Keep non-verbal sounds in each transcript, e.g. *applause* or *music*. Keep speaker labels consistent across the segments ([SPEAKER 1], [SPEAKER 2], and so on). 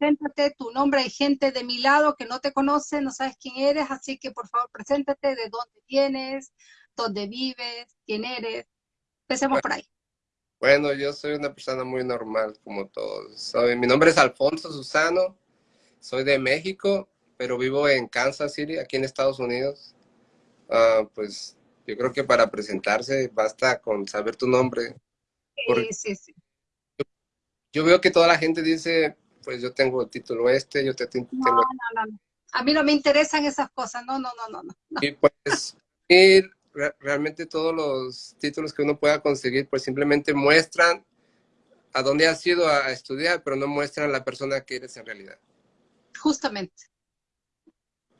[SPEAKER 1] preséntate, tu nombre, hay gente de mi lado que no te conoce, no sabes quién eres, así que por favor preséntate, de dónde vienes, dónde vives, quién eres. Empecemos por ahí.
[SPEAKER 2] Bueno, yo soy una persona muy normal, como todos. Soy, mi nombre es Alfonso Susano, soy de México, pero vivo en Kansas City, aquí en Estados Unidos. Ah, pues yo creo que para presentarse basta con saber tu nombre.
[SPEAKER 1] Sí, sí, sí.
[SPEAKER 2] Yo, veo que toda la gente dice, pues yo tengo el título este, yo te tengo...
[SPEAKER 1] No, no, no, A mí no me interesan esas cosas, no, no, no, no. no.
[SPEAKER 2] Y pues realmente todos los títulos que uno pueda conseguir, pues simplemente muestran a dónde has ido a estudiar, pero no muestran la persona que eres en realidad.
[SPEAKER 1] Justamente.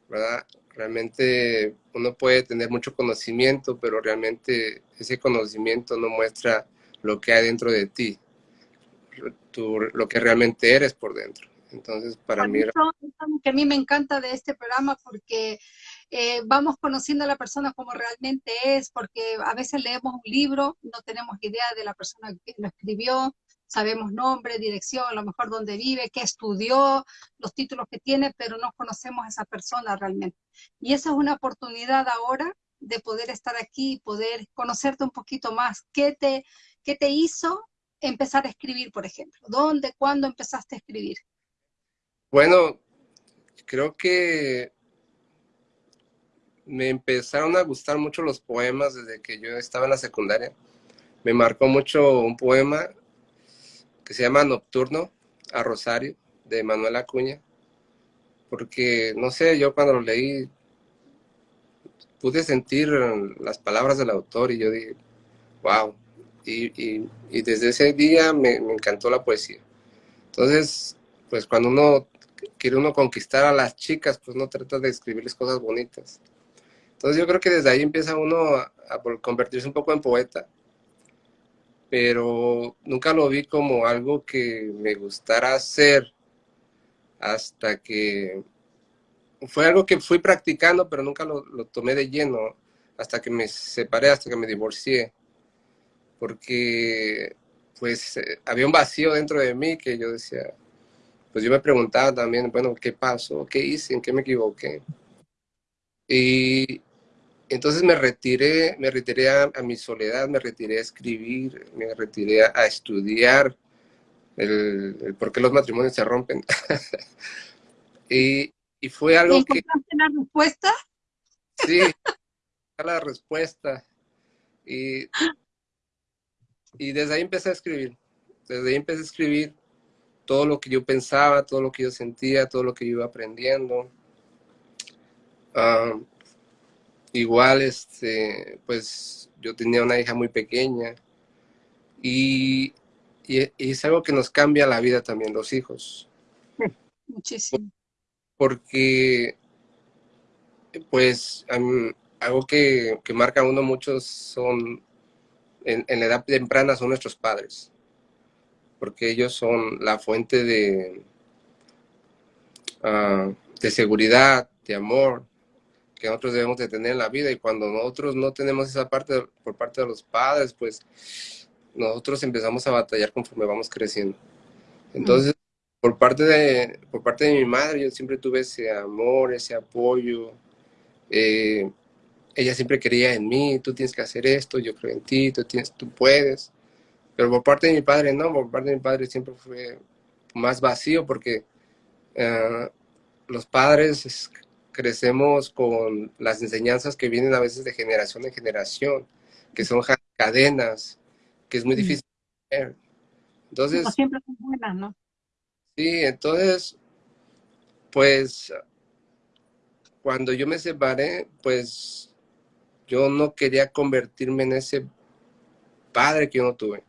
[SPEAKER 2] ¿Verdad? Realmente uno puede tener mucho conocimiento, pero realmente ese conocimiento no muestra lo que hay dentro de ti, lo que realmente eres por dentro. Entonces, para mí...
[SPEAKER 1] que a mí me encanta de este programa porque eh, vamos conociendo a la persona como realmente es, porque a veces leemos un libro, no tenemos idea de la persona que lo escribió, sabemos nombre, dirección, a lo mejor dónde vive, qué estudió, los títulos que tiene, pero no conocemos a esa persona realmente. Y esa es una oportunidad ahora de poder estar aquí, y poder conocerte un poquito más. ¿Qué te, qué te hizo empezar a escribir, por ejemplo? ¿Dónde, cuándo empezaste a escribir?
[SPEAKER 2] Bueno, creo que me empezaron a gustar mucho los poemas desde que yo estaba en la secundaria. Me marcó mucho un poema que se llama Nocturno a Rosario, de Manuel Acuña, porque, no sé, yo cuando lo leí pude sentir las palabras del autor y yo dije, wow, y, desde ese día me, encantó la poesía. Entonces, pues cuando uno quiere uno conquistar a las chicas, pues no trata de escribirles cosas bonitas, entonces yo creo que desde ahí empieza uno a, convertirse un poco en poeta, pero nunca lo vi como algo que me gustara hacer hasta que fue algo que fui practicando, pero nunca lo, tomé de lleno hasta que me separé, hasta que me divorcié, porque pues eh, había un vacío dentro de mí que yo decía, pues yo me preguntaba también, bueno, ¿qué pasó? ¿Qué hice? ¿En qué me equivoqué? Y, entonces me retiré, me retiré a, mi soledad, me retiré a escribir, me retiré a, estudiar el, por qué los matrimonios se rompen. *laughs* y, fue algo que...
[SPEAKER 1] la respuesta?
[SPEAKER 2] Sí, *laughs* la respuesta. Y, y desde ahí empecé a escribir. Desde ahí empecé a escribir todo lo que yo pensaba, todo lo que yo sentía, todo lo que yo iba aprendiendo. Ah, igual, este, pues yo tenía una hija muy pequeña y, es algo que nos cambia la vida también, los hijos.
[SPEAKER 1] Muchísimo.
[SPEAKER 2] Porque, pues, algo que, marca a uno mucho son, en, la edad temprana, son nuestros padres. Porque ellos son la fuente de, ah, de seguridad, de amor, que nosotros debemos de tener en la vida y cuando nosotros no tenemos esa parte por parte de los padres, pues nosotros empezamos a batallar conforme vamos creciendo. Entonces, por, parte de, por parte de mi madre, yo siempre tuve ese amor, ese apoyo. Eh, ella siempre quería en mí, tú tienes que hacer esto, yo creo en ti, tú, tienes, tú puedes. Pero por parte de mi padre, no, por parte de mi padre siempre fue más vacío porque eh, los padres crecemos con las enseñanzas que vienen a veces de generación en generación, que son cadenas, que es muy difícil ver. Entonces,
[SPEAKER 1] no siempre son buenas, ¿no?
[SPEAKER 2] Sí, entonces, pues, cuando yo me separé, pues, yo no quería convertirme en ese padre que yo no tuve.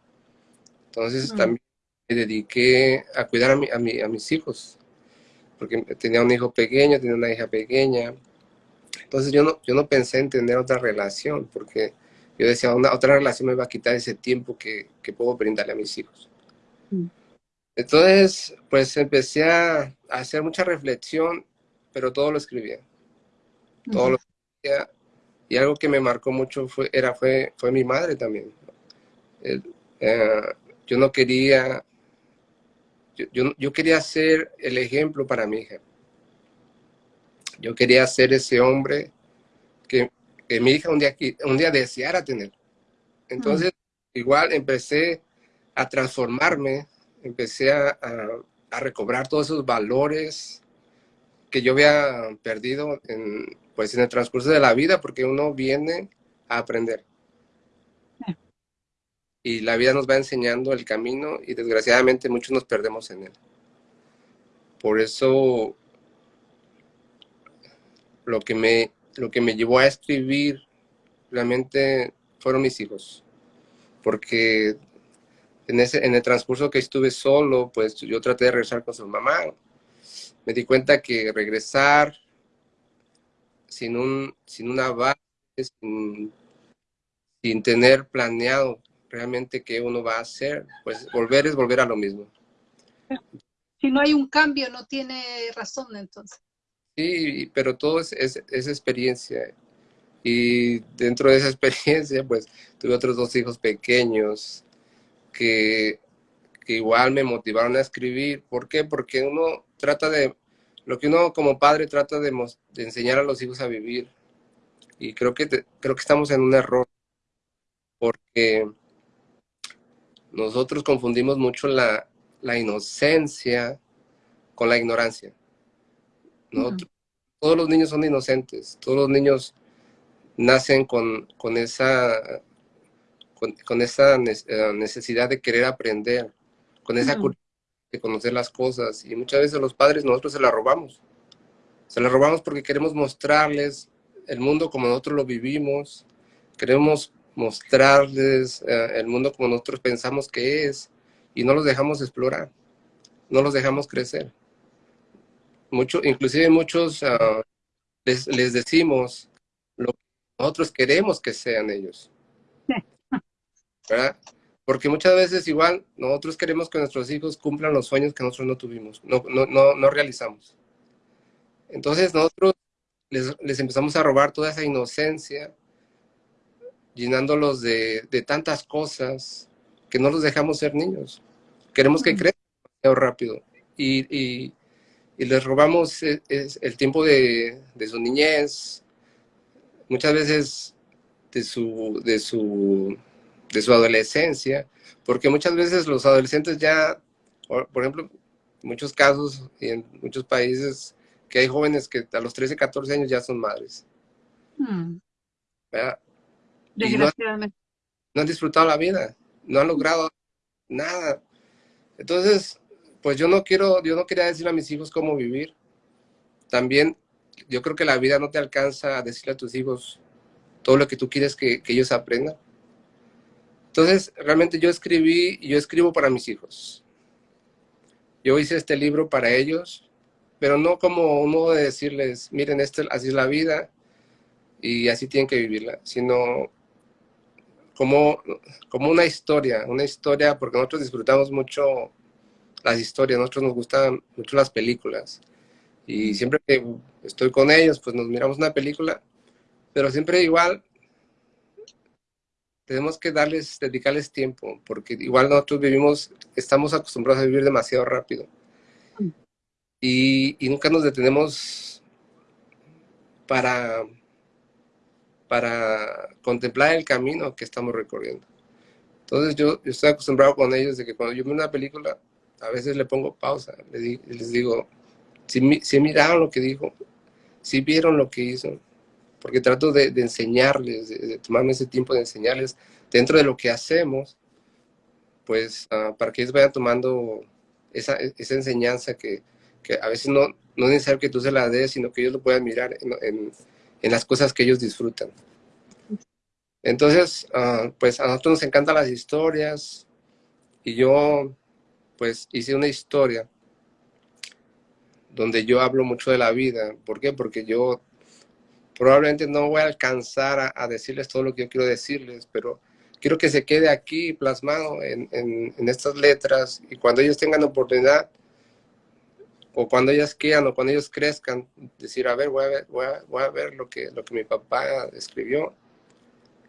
[SPEAKER 2] Entonces, también me dediqué a cuidar a, mi, a, a mis hijos porque tenía un hijo pequeño, tenía una hija pequeña. Entonces yo no, yo no pensé en tener otra relación, porque yo decía, una, otra relación me va a quitar ese tiempo que, que puedo brindarle a mis hijos. Mm. Entonces, pues empecé a, hacer mucha reflexión, pero todo lo escribía. Todo lo escribía. Y algo que me marcó mucho fue, era, fue, fue mi madre también. Eh, yo no quería yo, yo, quería ser el ejemplo para mi hija. Yo quería ser ese hombre que, mi hija un día, un día deseara tener. Entonces, igual empecé a transformarme, empecé a, a, recobrar todos esos valores que yo había perdido en, pues, en el transcurso de la vida, porque uno viene a aprender. Y la vida nos va enseñando el camino y desgraciadamente muchos nos perdemos en él. Por eso lo que me, lo que me llevó a escribir realmente fueron mis hijos. Porque en, ese, en el transcurso que estuve solo, pues yo traté de regresar con su mamá. Me di cuenta que regresar sin, un, sin una base, sin, sin tener planeado realmente qué uno va a hacer, pues volver es volver a lo mismo.
[SPEAKER 1] Si no hay un cambio, no tiene razón entonces.
[SPEAKER 2] Sí, pero todo es, es, experiencia. Y dentro de esa *laughs* experiencia, pues tuve otros dos hijos pequeños que, que igual me motivaron a escribir. ¿Por qué? Porque uno trata de, lo que uno como padre trata de, de enseñar a los hijos a vivir. Y creo que, creo que estamos en un error. Porque nosotros confundimos mucho la, inocencia con la ignorancia. Todos los niños son inocentes, todos los niños nacen con, esa, con, esa eh, necesidad de querer aprender, con esa curiosidad de conocer las cosas. Y muchas veces los padres nosotros se la robamos. Se la robamos porque queremos mostrarles el mundo como nosotros lo vivimos. Queremos mostrarles eh, el mundo como nosotros pensamos que es y no los dejamos explorar, no los dejamos crecer. Mucho, inclusive muchos ah, les, les, decimos lo que nosotros queremos que sean ellos. *laughs* ¿verdad? Porque muchas veces igual nosotros queremos que nuestros hijos cumplan los sueños que nosotros no tuvimos, no, no, no, no realizamos. Entonces nosotros les, les empezamos a robar toda esa inocencia, llenándolos de, de, tantas cosas que no los dejamos ser niños. Queremos que crezcan rápido y, y, y, les robamos e, el tiempo de, de, su niñez, muchas veces de su, de, su, de su adolescencia, porque muchas veces los adolescentes ya, por ejemplo, en muchos casos y en muchos países, que hay jóvenes que a los 13, 14 años ya son madres. Hmm.
[SPEAKER 1] Desgraciadamente.
[SPEAKER 2] No, han disfrutado la vida, no han logrado nada. Entonces, pues yo no quiero, yo no quería decirle a mis hijos cómo vivir. También yo creo que la vida no te alcanza a decirle a tus hijos todo lo que tú quieres que, que ellos aprendan. Entonces, realmente yo escribí, yo escribo para mis hijos. Yo hice este libro para ellos, pero no como un modo de decirles, miren, este, así es la vida y así tienen que vivirla, sino como, como una historia, una historia, porque nosotros disfrutamos mucho las historias, nosotros nos gustan mucho las películas. Y siempre que estoy con ellos, pues nos miramos una película, pero siempre igual tenemos que darles, dedicarles tiempo, porque igual nosotros vivimos, estamos acostumbrados a vivir demasiado rápido. Y, y nunca nos detenemos para para contemplar el camino que estamos recorriendo. Entonces yo, estoy acostumbrado con ellos de que cuando yo veo una película, a veces le pongo pausa, les, digo, si, si, miraron lo que dijo, si vieron lo que hizo, porque trato de, enseñarles, de, tomarme ese tiempo de enseñarles dentro de lo que hacemos, pues ah, para que ellos vayan tomando esa, esa enseñanza que, que, a veces no, no es necesario que tú se la des, sino que ellos lo puedan mirar en en las cosas que ellos disfrutan. Entonces, ah, pues a nosotros nos encantan las historias y yo pues hice una historia donde yo hablo mucho de la vida. ¿Por qué? Porque yo probablemente no voy a alcanzar a, decirles todo lo que yo quiero decirles, pero quiero que se quede aquí plasmado en, en estas letras y cuando ellos tengan oportunidad o cuando ellas quieran o cuando ellos crezcan, decir, a ver, voy a ver, voy a, ver lo, que, lo que mi papá escribió.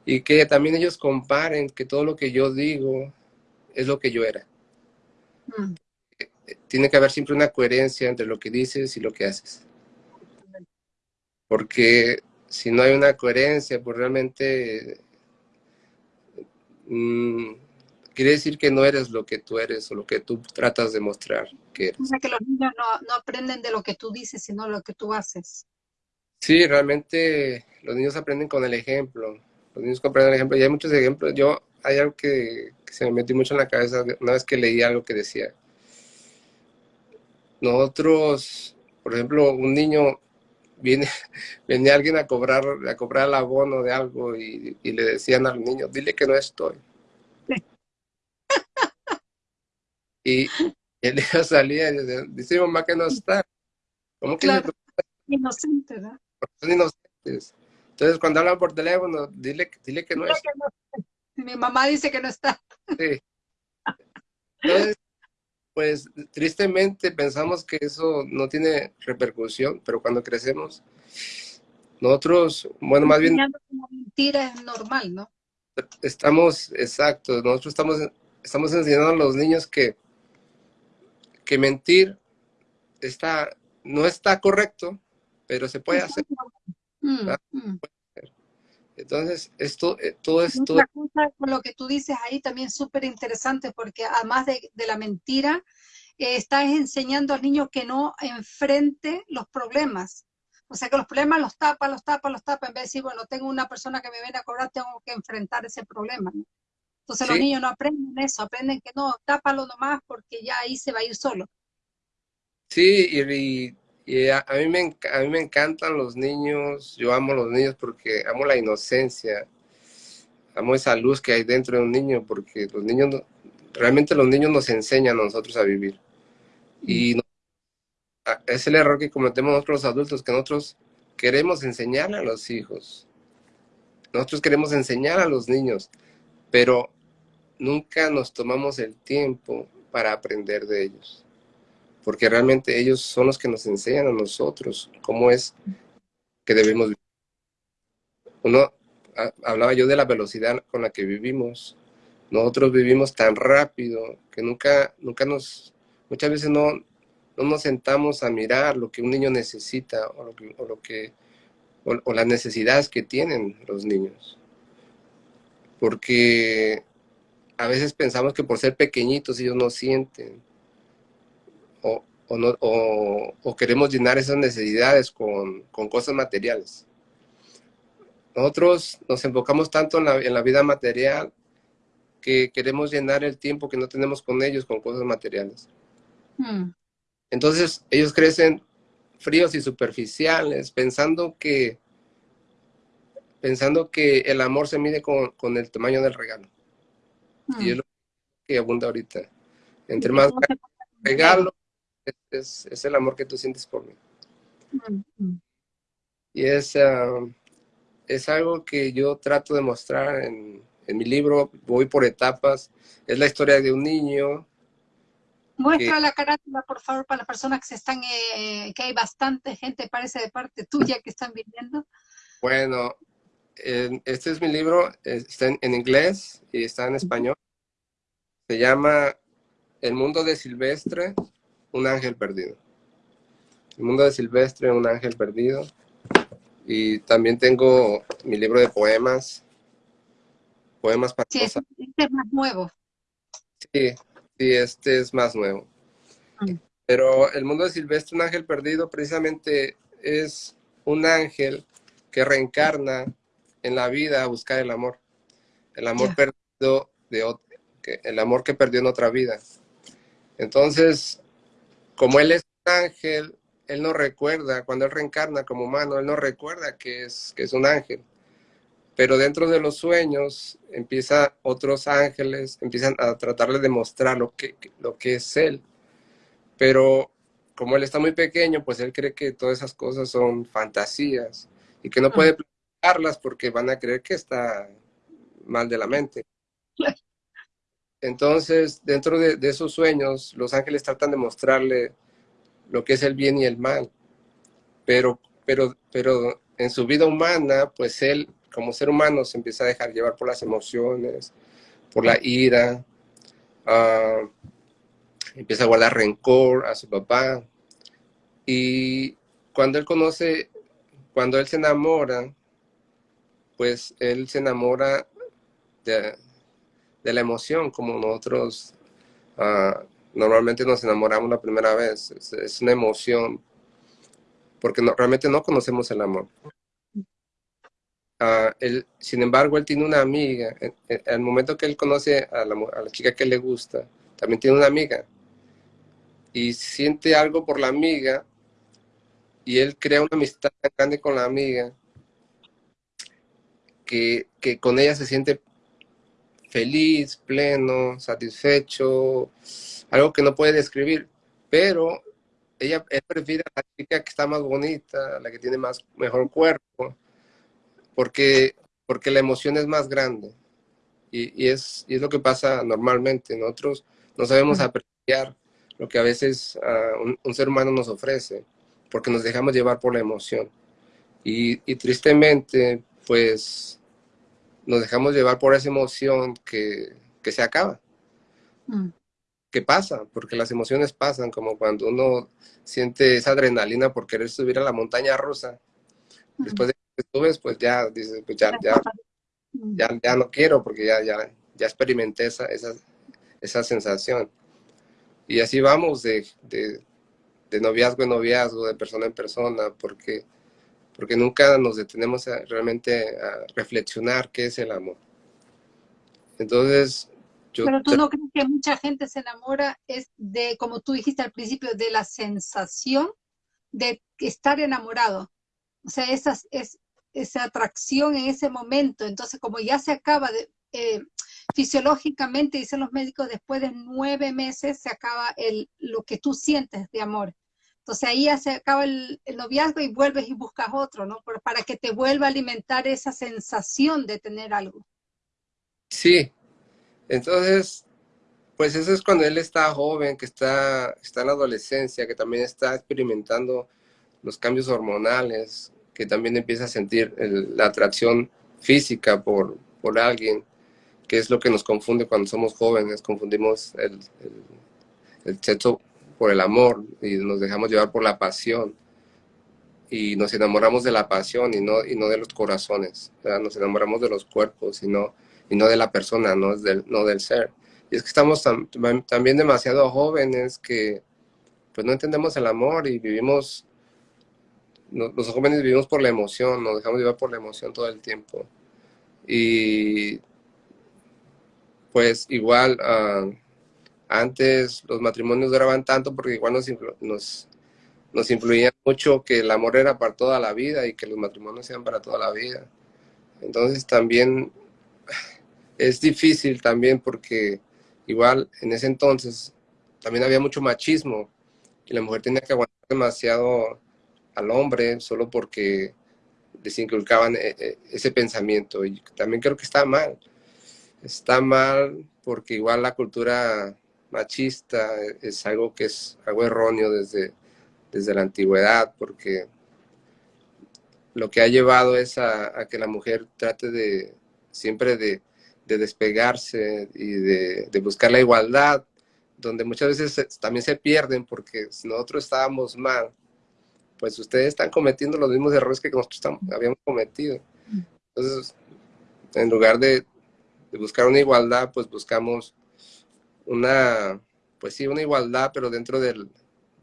[SPEAKER 2] Y que también ellos comparen que todo lo que yo digo es lo que yo era. Mm. tiene que haber siempre una coherencia entre lo que dices y lo que haces. Porque si no hay una coherencia, pues realmente mmm, quiere decir que no eres lo que tú eres o lo que tú tratas de mostrar que eres.
[SPEAKER 1] O sea, que los niños no, no aprenden de lo que tú dices, sino lo que tú haces.
[SPEAKER 2] Sí, realmente los niños aprenden con el ejemplo. Los niños comprenden el ejemplo. Y hay muchos ejemplos. Yo, hay algo que, que se me metió mucho en la cabeza una vez que leí algo que decía. Nosotros, por ejemplo, un niño viene, *laughs* venía alguien a cobrar, a cobrar el abono de algo y, y le decían al niño, dile que no estoy. *laughs* Y el niño salía y decía, dice mamá que no está. ¿Cómo que
[SPEAKER 1] claro. Inocente, ¿verdad?
[SPEAKER 2] Son inocentes. Entonces, cuando hablan por teléfono, dile, dile que no
[SPEAKER 1] Dile
[SPEAKER 2] está.
[SPEAKER 1] que no. Mi mamá dice que no está.
[SPEAKER 2] Sí. Entonces, pues tristemente pensamos que eso no tiene repercusión, pero cuando crecemos, nosotros, bueno, más bien
[SPEAKER 1] mentira es normal, ¿no?
[SPEAKER 2] estamos, exacto, nosotros estamos, estamos enseñando a los niños que, que mentir está, no está correcto, pero se puede hacer.
[SPEAKER 1] Mm,
[SPEAKER 2] Ah.
[SPEAKER 1] mm.
[SPEAKER 2] Entonces, esto, eh, todo esto,
[SPEAKER 1] Otra cosa con lo que tú dices ahí también es súper interesante porque además de, de la mentira, eh, estás enseñando al niño que no enfrente los problemas. O sea, que los problemas los tapa, los tapa, los tapa, en vez de decir, bueno, tengo una persona que me viene a cobrar, tengo que enfrentar ese problema. ¿no? Entonces los niños no aprenden eso, aprenden que no, tápalo nomás porque ya ahí se va a ir solo.
[SPEAKER 2] Sí, y, y- y a, a mí me, a mí me encantan los niños, yo amo los niños porque amo la inocencia, amo esa luz que hay dentro de un niño, porque los niños, realmente los niños nos enseñan a nosotros a vivir. Y no- a- es el error que cometemos nosotros los adultos, que nosotros queremos enseñar a los hijos, nosotros queremos enseñar a los niños, pero nunca nos tomamos el tiempo para aprender de ellos porque realmente ellos son los que nos enseñan a nosotros cómo es que debemos vivir. Uno, ha- hablaba yo de la velocidad con la que vivimos. Nosotros vivimos tan rápido que nunca, nunca nos, muchas veces no, no nos sentamos a mirar lo que un niño necesita o lo que, o las necesidades que tienen los niños. Porque a veces pensamos que por ser pequeñitos ellos no sienten o, o no- o- o queremos llenar esas necesidades con, con cosas materiales. Nosotros nos enfocamos tanto en la, en la vida material que queremos llenar el tiempo que no tenemos con ellos con cosas materiales.
[SPEAKER 1] Mm.
[SPEAKER 2] Entonces ellos crecen fríos y superficiales, pensando que, pensando que el amor se mide con, con el tamaño del regalo. Y es lo que abunda ahorita. Entre más regalo, es, es- el amor que tú sientes por mí. Y es, es algo que yo trato de mostrar en, en mi libro, voy por etapas. Es la historia de un niño.
[SPEAKER 1] Muestra la carátula, por favor, para las personas que se están, eh, que hay bastante gente, parece de parte tuya, que están viniendo.
[SPEAKER 2] Bueno, en- este es mi libro, está en, en inglés y está en español. Se llama El mundo de Silvestre, un ángel perdido. El mundo de Silvestre, un ángel perdido. Y también tengo mi libro de poemas, poemas para
[SPEAKER 1] Sí, este, es más nuevo.
[SPEAKER 2] Sí, sí, este es más nuevo.
[SPEAKER 1] Mm.
[SPEAKER 2] Pero el mundo de Silvestre, un ángel perdido, precisamente es un ángel que reencarna en la vida a buscar el amor. El amor perdido de ot- que- el amor que perdió en otra vida. Entonces, como él es un ángel, él no recuerda, cuando él reencarna como humano, él no recuerda que es, que es un ángel. Pero dentro de los sueños empieza otros ángeles, empiezan a tratarle de mostrar lo que, lo que es él. Pero como él está muy pequeño, pues él cree que todas esas cosas son fantasías y que no puede platicarlas porque van a creer que está mal de la mente. *laughs* Entonces, dentro de, esos sueños, los ángeles tratan de mostrarle lo que es el bien y el mal. Pero, pero, pero en su vida humana, pues él, como ser humano, se empieza a dejar llevar por las emociones, por la ira. ah, empieza a guardar rencor a su papá. Y cuando él conoce, cuando él se enamora, pues él se enamora de, la emoción, como nosotros ah, normalmente nos enamoramos la primera vez. Es, una emoción, porque realmente no conocemos el amor. Ah, él, sin embargo, él tiene una amiga. Al momento que él conoce a la, a la chica que le gusta, también tiene una amiga. Y siente algo por la amiga y él crea una amistad tan grande con la amiga que, que, con ella se siente feliz, pleno, satisfecho, algo que no puede describir, pero ella prefiere a la chica que está más bonita, la que tiene más mejor cuerpo, porque, porque la emoción es más grande. Y, y, es, y es lo que pasa normalmente. Nosotros no sabemos apreciar lo que a veces uh, un, un, ser humano nos ofrece porque nos dejamos llevar por la emoción. Y, tristemente, pues, nos dejamos llevar por esa emoción que, se acaba. Mm. ¿Qué pasa? Porque las emociones pasan, como cuando uno siente esa adrenalina por querer subir a la montaña rusa. Después de que subes, pues ya dices, pues ya, ya, ya, no quiero porque ya, ya, ya experimenté esa, esa, esa sensación. Y así vamos de, de noviazgo en noviazgo, de persona en persona, porque, porque nunca nos detenemos realmente a reflexionar qué es el amor. Entonces,
[SPEAKER 1] yo... Pero tú no crees que mucha gente se enamora es de, como tú dijiste al principio, de la sensación de estar enamorado. O sea, esa, es, esa atracción en ese momento. Entonces, como ya se acaba de... Eh, fisiológicamente, dicen los médicos, después de nueve meses se acaba el, lo que tú sientes de amor. Entonces ahí se acaba el, noviazgo y vuelves y buscas otro, ¿no? para que te vuelva a alimentar esa sensación de tener algo.
[SPEAKER 2] Sí, entonces, pues eso es cuando él está joven, que está, está en la adolescencia, que también está experimentando los cambios hormonales, que también empieza a sentir la atracción física por, por alguien, que es lo que nos confunde cuando somos jóvenes, confundimos el, el, el sexo por el amor y nos dejamos llevar por la pasión y nos enamoramos de la pasión y no, y no de los corazones, nos enamoramos de los cuerpos y no, y no de la persona, no del, no del ser. Y es que estamos también demasiado jóvenes que pues no entendemos el amor y vivimos, los jóvenes vivimos por la emoción, nos dejamos llevar por la emoción todo el tiempo. Y pues igual... Uh, antes los matrimonios duraban tanto porque igual nos, nos, nos influía mucho que el amor era para toda la vida y que los matrimonios sean para toda la vida. Entonces también es difícil también porque igual en ese entonces también había mucho machismo y la mujer tenía que aguantar demasiado al hombre solo porque les inculcaban eh, eh, ese pensamiento y también creo que está mal. Está mal porque igual la cultura machista es algo que es algo erróneo desde, desde la antigüedad, porque lo que ha llevado es a, que la mujer trate de siempre de, despegarse y de, buscar la igualdad, donde muchas veces también se pierden porque si nosotros estábamos mal, pues ustedes están cometiendo los mismos errores que nosotros habíamos cometido. Entonces, en lugar de, de buscar una igualdad, pues buscamos una, pues sí, una igualdad, pero dentro del,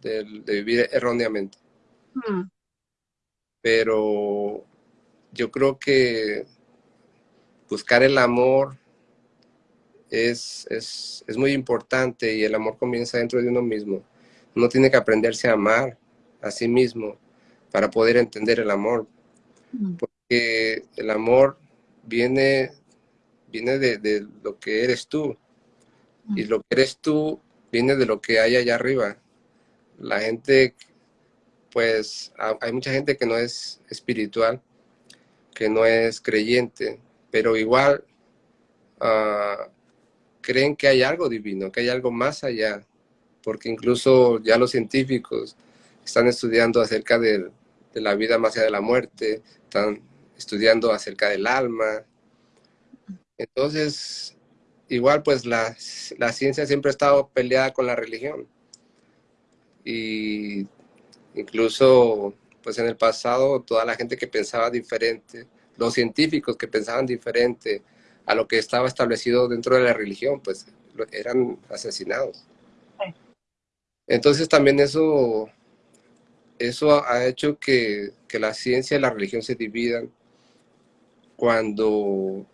[SPEAKER 2] de vivir erróneamente. Pero yo creo que buscar el amor es, es, es, muy importante y el amor comienza dentro de uno mismo. Uno tiene que aprenderse a amar a sí mismo para poder entender el amor. Mm. Porque el amor viene, viene de, de, lo que eres tú. Y lo que eres tú viene de lo que hay allá arriba. La gente, pues, hay mucha gente que no es espiritual, que no es creyente, pero igual uh, creen que hay algo divino, que hay algo más allá, porque incluso ya los científicos están estudiando acerca de, de la vida más allá de la muerte, están estudiando acerca del alma. Entonces, igual pues la, la ciencia siempre ha estado peleada con la religión. Y incluso pues en el pasado toda la gente que pensaba diferente, los científicos que pensaban diferente a lo que estaba establecido dentro de la religión, pues eran asesinados. Entonces también eso, eso ha hecho que, que la ciencia y la religión se dividan cuando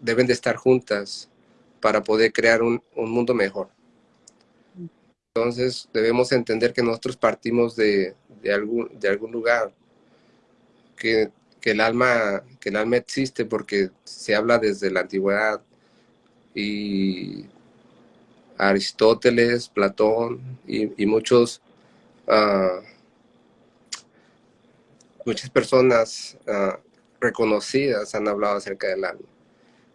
[SPEAKER 2] deben de estar juntas para poder crear un, un mundo mejor. Entonces debemos entender que nosotros partimos de, de, algún, de algún lugar, que, que, el alma, que el alma existe porque se habla desde la antigüedad y Aristóteles, Platón y, y muchos, uh, muchas personas uh, reconocidas han hablado acerca del alma.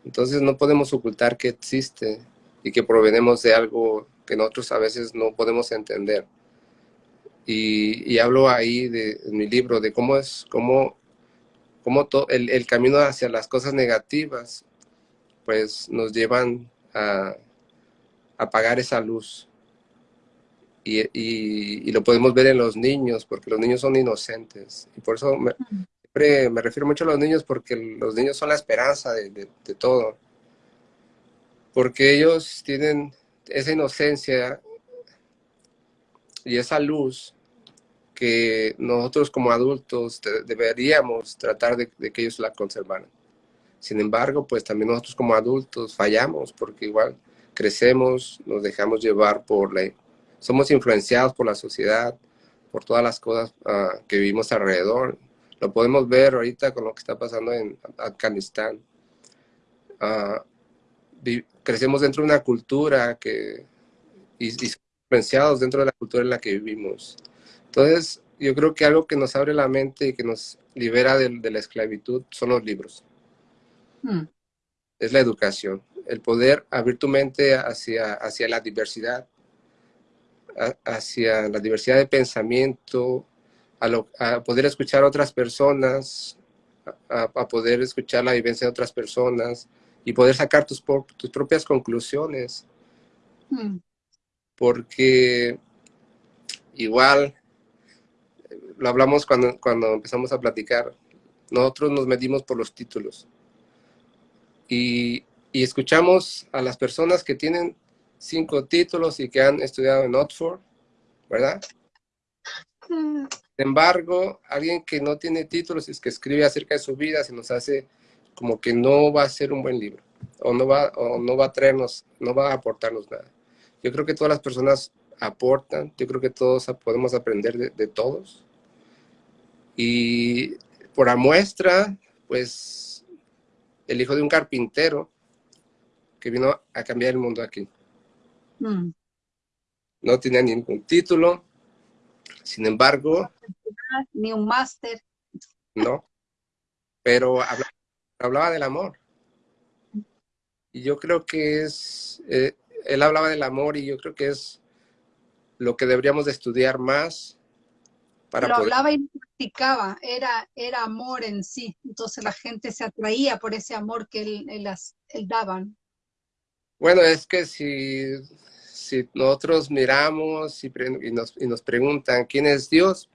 [SPEAKER 2] Entonces no podemos ocultar que existe y que provenemos de algo que nosotros a veces no podemos entender. Y, hablo ahí de, en mi libro de cómo es, cómo, cómo el, el, camino hacia las cosas negativas, pues nos llevan a, apagar esa luz. Y, y, lo podemos ver en los niños, porque los niños son inocentes. Y por eso me, siempre me refiero mucho a los niños, porque los niños son la esperanza de, todo. Porque ellos tienen esa inocencia y esa luz que nosotros como adultos deberíamos tratar de, que ellos la conservaran. Sin embargo, pues también nosotros como adultos fallamos porque igual crecemos, nos dejamos llevar por la... Somos influenciados por la sociedad, por todas las cosas uh, que vivimos alrededor. Lo podemos ver ahorita con lo que está pasando en Afganistán. Uh, crecemos dentro de una cultura que... Y, y influenciados dentro de la cultura en la que vivimos. Entonces, yo creo que algo que nos abre la mente y que nos libera de, de la esclavitud son los libros. Hmm. Es la educación el poder abrir tu mente hacia, hacia la diversidad, hacia la diversidad de pensamiento, a, lo, a poder escuchar a otras personas, a, a, poder escuchar la vivencia de otras personas y poder sacar tus, tus propias conclusiones. Hmm. Porque igual, lo hablamos cuando, cuando empezamos a platicar, nosotros nos medimos por los títulos. Y y escuchamos a las personas que tienen cinco títulos y que han estudiado en Oxford, ¿verdad? Sin embargo, alguien que no tiene títulos y que escribe acerca de su vida se nos hace como que no va a ser un buen libro o no va, o no va a traernos, no va a aportarnos nada. Yo creo que todas las personas aportan, yo creo que todos podemos aprender de, de todos. Y por la muestra, pues, el hijo de un carpintero que vino a cambiar el mundo aquí. Mm. No tenía ningún título, sin embargo...
[SPEAKER 1] Ni un máster.
[SPEAKER 2] No, pero hablaba, hablaba, del amor. Y yo creo que es... Eh, él hablaba del amor y yo creo que es lo que deberíamos de estudiar más
[SPEAKER 1] para lo poder... hablaba y practicaba, era, era amor en sí, entonces la gente se atraía por ese amor que él, él, él daban.
[SPEAKER 2] Bueno, es que si, si nosotros miramos y, y, nos, y nos preguntan quién es Dios,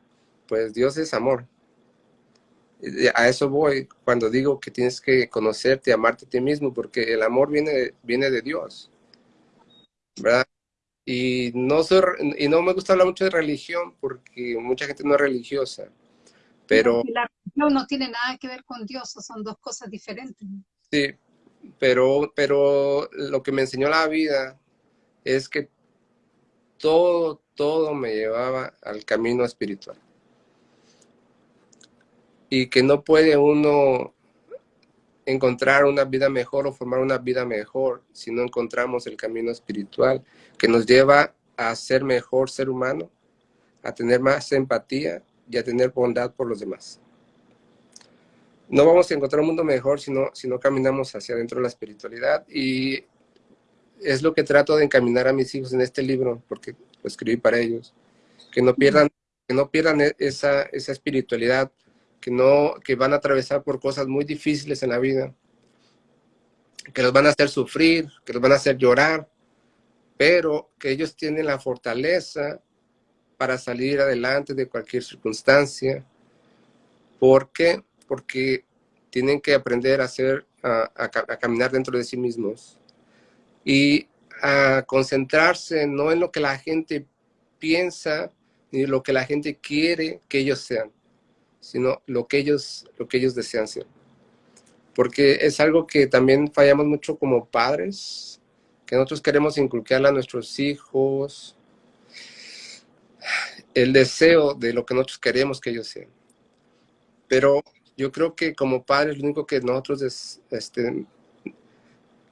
[SPEAKER 2] pues Dios es amor. A eso voy cuando digo que tienes que conocerte, amarte a ti mismo, porque el amor viene, viene de Dios. ¿Verdad? Y no, soy, y no me gusta hablar mucho de religión porque mucha gente no es religiosa. Pero...
[SPEAKER 1] La religión no tiene nada que ver con Dios, son dos cosas diferentes.
[SPEAKER 2] Sí, pero, pero lo que me enseñó la vida es que todo, todo me llevaba al camino espiritual. Y que no puede uno encontrar una vida mejor o formar una vida mejor si no encontramos el camino espiritual que nos lleva a ser mejor ser humano, a tener más empatía y a tener bondad por los demás no vamos a encontrar un mundo mejor si no, si no caminamos hacia adentro de la espiritualidad. Y es lo que trato de encaminar a mis hijos en este libro, porque lo escribí para ellos. Que no pierdan, que no pierdan e, esa, esa espiritualidad, que, no, que van a atravesar por cosas muy difíciles en la vida. que los van a hacer sufrir, que los van a hacer llorar, pero que ellos tienen la fortaleza para salir adelante de cualquier circunstancia. ¿Por qué? Porque tienen que aprender a, hacer, a, caminar dentro de sí mismos y a concentrarse no en lo que la gente piensa ni lo que la gente quiere que ellos sean, sino lo que ellos, lo que ellos desean ser. Porque es algo que también fallamos mucho como padres, que nosotros queremos inculcarle a nuestros hijos el deseo de lo que nosotros queremos que ellos sean. Pero yo creo que como padres lo único que nosotros este,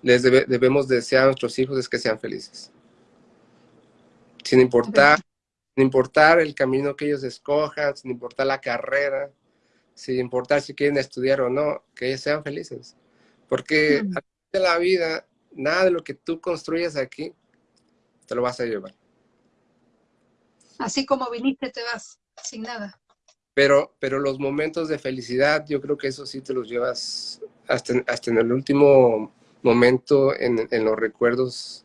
[SPEAKER 2] les debemos desear a nuestros hijos es que sean felices. Sin importar, sin importar el camino que ellos escojan, sin importar la carrera, sin importar si quieren estudiar o no, que ellos sean felices. Porque mm. de la vida, nada de lo que tú construyes aquí, te lo vas a llevar.
[SPEAKER 1] Así como viniste, te vas sin nada.
[SPEAKER 2] Pero, pero los momentos de felicidad, yo creo que eso sí te los llevas hasta, hasta en el último momento en, en los recuerdos.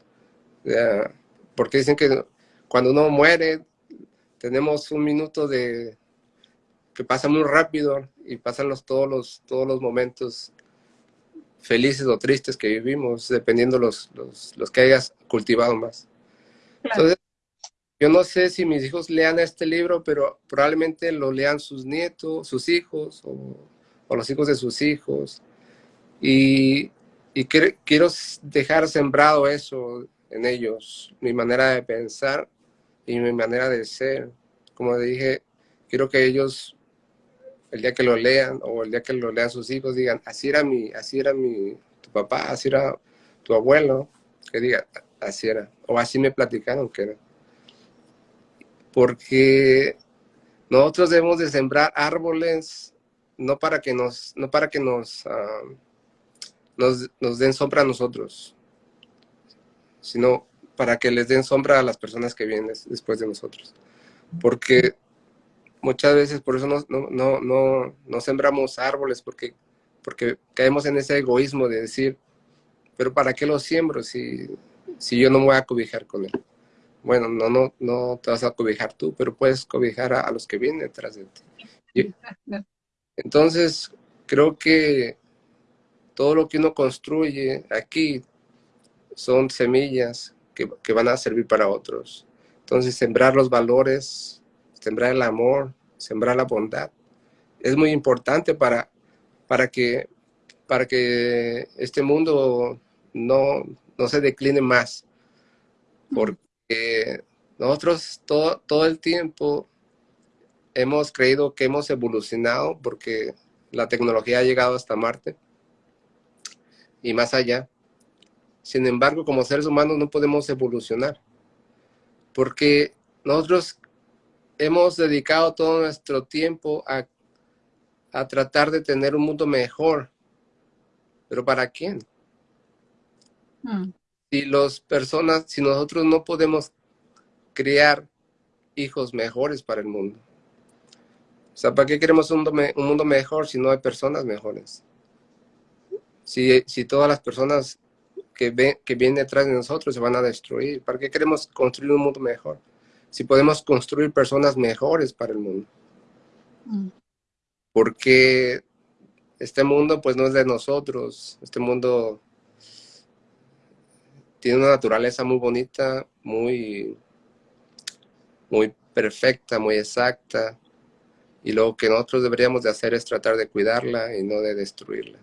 [SPEAKER 2] porque dicen que cuando uno muere, tenemos un minuto de que pasa muy rápido y pasan los, todos, los, todos los momentos felices o tristes que vivimos, dependiendo los, los, los que hayas cultivado más. Entonces, yo no sé si mis hijos lean este libro, pero probablemente lo lean sus nietos, sus hijos o, los hijos de sus hijos. Y, y quiero dejar sembrado eso en ellos, mi manera de pensar y mi manera de ser. Como dije, quiero que ellos, el día que lo lean o el día que lo lean sus hijos, digan, así era mi, así era mi, tu papá, así era tu abuelo, que diga, así era, o así me platicaron que era porque nosotros debemos de sembrar árboles no para que nos, no para que nos, ah, nos, den sombra a nosotros, sino para que les den sombra a las personas que vienen después de nosotros. Porque muchas veces por eso no, no, no, no sembramos árboles, porque, porque caemos en ese egoísmo de decir, pero ¿para qué lo siembro si, si yo no me voy a cobijar con él? bueno, no, no, no te vas a cobijar tú, pero puedes cobijar a, los que vienen detrás de ti. *laughs* Entonces, creo que todo lo que uno construye aquí son semillas que, van a servir para otros. Entonces, sembrar los valores, sembrar el amor, sembrar la bondad, es muy importante para, para, que, para que este mundo no, no se decline más. Porque nosotros todo, todo el tiempo hemos creído que hemos evolucionado porque la tecnología ha llegado hasta Marte y más allá. Sin embargo, como seres humanos no podemos evolucionar porque nosotros hemos dedicado todo nuestro tiempo a, a tratar de tener un mundo mejor. ¿Pero para quién? Mm si los personas, si nosotros no podemos crear hijos mejores para el mundo. O sea, ¿para qué queremos un, mundo mejor si no hay personas mejores? Si, si todas las personas que, ven, que vienen detrás de nosotros se van a destruir, ¿para qué queremos construir un mundo mejor? Si podemos construir personas mejores para el mundo. Mm. Porque este mundo pues no es de nosotros, este mundo tiene una naturaleza muy bonita, muy, muy perfecta, muy exacta. Y lo que nosotros deberíamos de hacer es tratar de cuidarla y no de destruirla.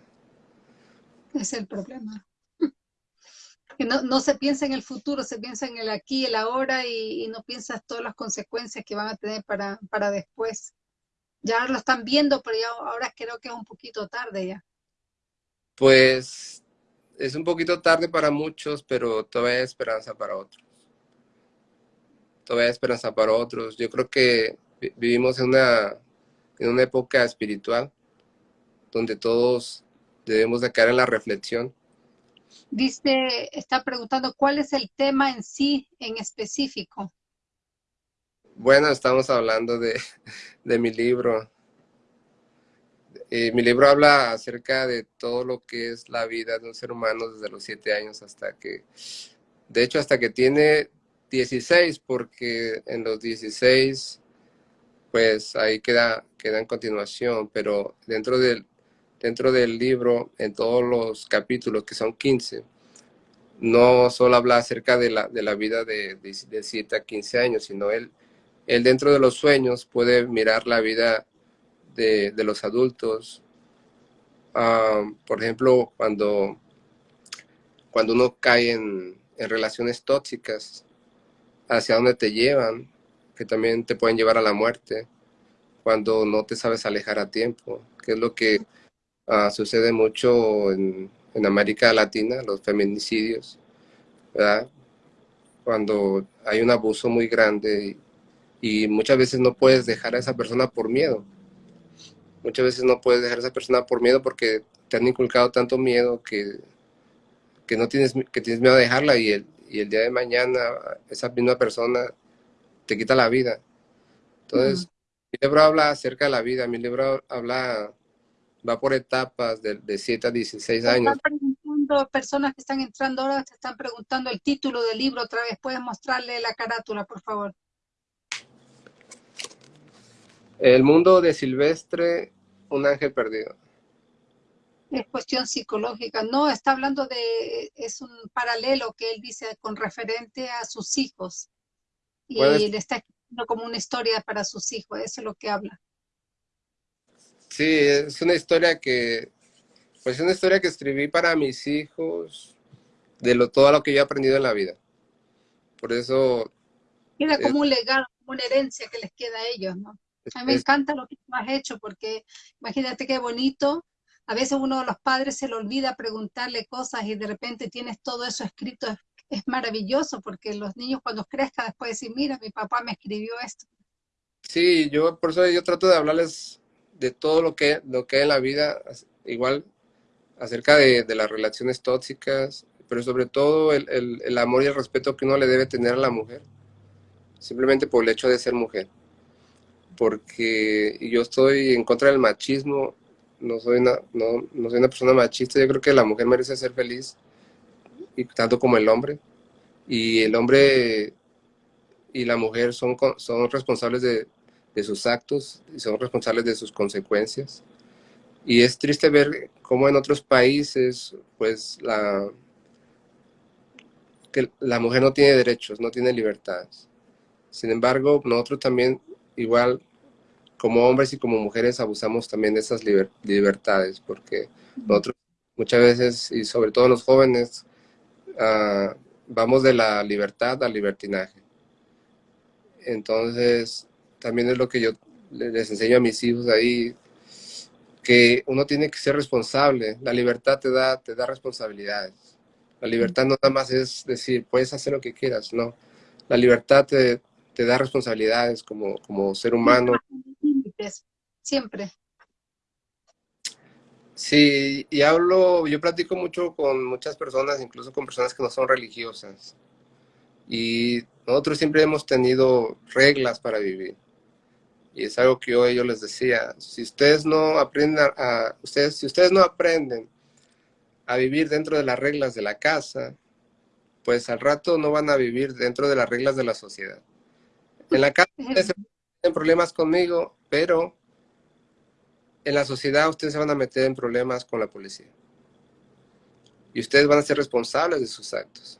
[SPEAKER 1] Es el problema. Que no, se piensa en el futuro, se piensa en el aquí, el ahora y, no piensas todas las consecuencias que van a tener para, para después. Ya lo están viendo, pero ya ahora creo que es un poquito tarde ya.
[SPEAKER 2] Pues es un poquito tarde para muchos, pero todavía hay esperanza para otros. Todavía hay esperanza para otros. Yo creo que vivimos en una, en una época espiritual donde todos debemos de caer en la reflexión.
[SPEAKER 1] Dice, está preguntando, ¿cuál es el tema en sí, en específico?
[SPEAKER 2] Bueno, estamos hablando de, *laughs* de mi libro. Eh, mi libro habla acerca de todo lo que es la vida de un ser humano desde los siete años hasta que, de hecho, hasta que tiene 16, porque en los 16, pues ahí queda, queda en continuación, pero dentro del, dentro del libro, en todos los capítulos, que son 15, no solo habla acerca de la, de la vida de, de, 7 a 15 años, sino él, él dentro de los sueños puede mirar la vida de, de los adultos. Ah, por ejemplo, cuando, cuando uno cae en, en relaciones tóxicas, hacia dónde te llevan, que también te pueden llevar a la muerte, cuando no te sabes alejar a tiempo, que es lo que uh, sucede mucho en, en, América Latina, los feminicidios, ¿verdad? Cuando hay un abuso muy grande y, y muchas veces no puedes dejar a esa persona por miedo muchas veces no puedes dejar a esa persona por miedo porque te han inculcado tanto miedo que, que no tienes, que tienes miedo de dejarla y el, y el día de mañana esa misma persona te quita la vida. Entonces, mi libro habla acerca de la vida, mi libro habla, va por etapas de, de 7 a 16 años.
[SPEAKER 1] Están personas que están entrando ahora, te están preguntando el título del libro otra vez, ¿puedes mostrarle la carátula, por favor?
[SPEAKER 2] El mundo de Silvestre un ángel perdido.
[SPEAKER 1] Es cuestión psicológica. No, está hablando de, es un paralelo que él dice con referente a sus hijos. Y le está escribiendo como una historia para sus hijos, eso es lo que habla.
[SPEAKER 2] Sí, es una historia que, pues es una historia que escribí para mis hijos, de lo, todo lo que yo he aprendido en la vida. Por eso...
[SPEAKER 1] Queda como un legado, como una herencia que les queda a ellos, ¿no? A mí me encanta lo que tú has hecho, porque imagínate qué bonito. A veces uno de los padres se le olvida preguntarle cosas y de repente tienes todo eso escrito. Es, maravilloso porque los niños cuando crezcan después decir, mira, mi papá me escribió esto.
[SPEAKER 2] Sí, yo por eso yo trato de hablarles de todo lo que, lo que hay en la vida, igual acerca de, de las relaciones tóxicas, pero sobre todo el, el, el amor y el respeto que uno le debe tener a la mujer, simplemente por el hecho de ser mujer. Porque yo estoy en contra del machismo, no soy, una, no, no soy una persona machista, yo creo que la mujer merece ser feliz, y tanto como el hombre, y el hombre y la mujer son, son responsables de, de sus actos y son responsables de sus consecuencias. Y es triste ver cómo en otros países, pues, la, que la mujer no tiene derechos, no tiene libertades. Sin embargo, nosotros también igual como hombres y como mujeres abusamos también de esas libertades, porque nosotros muchas veces, y sobre todo los jóvenes, uh, vamos de la libertad al libertinaje. Entonces, también es lo que yo les enseño a mis hijos ahí, que uno tiene que ser responsable. La libertad te da, te da responsabilidades. La libertad no nada más es decir, puedes hacer lo que quieras, no. La libertad te, te da responsabilidades como, como ser humano.
[SPEAKER 1] Siempre.
[SPEAKER 2] Sí, y hablo, yo platico mucho con muchas personas, incluso con personas que no son religiosas. Y nosotros siempre hemos tenido reglas para vivir. Y es algo que yo, yo les decía, si ustedes no aprenden a, ustedes, si ustedes no aprenden a vivir dentro de las reglas de la casa, pues al rato no van a vivir dentro de las reglas de la sociedad. En la casa ustedes tienen problemas conmigo, pero en la sociedad ustedes se van a meter en problemas con la policía. Y ustedes van a ser responsables de sus actos.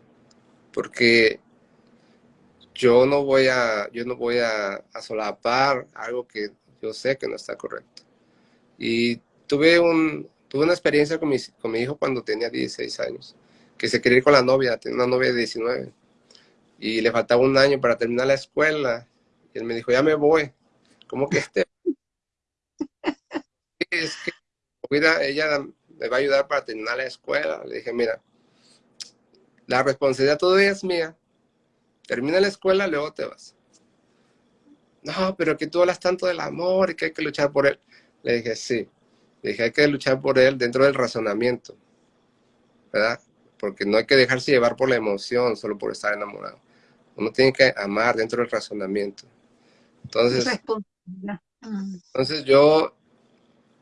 [SPEAKER 2] Porque yo no voy a, yo no voy a, solapar algo que yo sé que no está correcto. Y tuve, un, tuve una experiencia con mi, con mi hijo cuando tenía 16 años, que se quería ir con la novia, tenía una novia de 19 y le faltaba un año para terminar la escuela. Y él me dijo, ya me voy. ¿Cómo que este? *laughs* es que cuida, ella me va a ayudar para terminar la escuela. Le dije, mira, la responsabilidad todavía es mía. Termina la escuela, luego te vas. No, pero que tú hablas tanto del amor y que hay que luchar por él. Le dije, sí. Le dije, hay que luchar por él dentro del razonamiento. ¿Verdad? Porque no hay que dejarse llevar por la emoción solo por estar enamorado. Uno tiene que amar dentro del razonamiento. Entonces, entonces yo,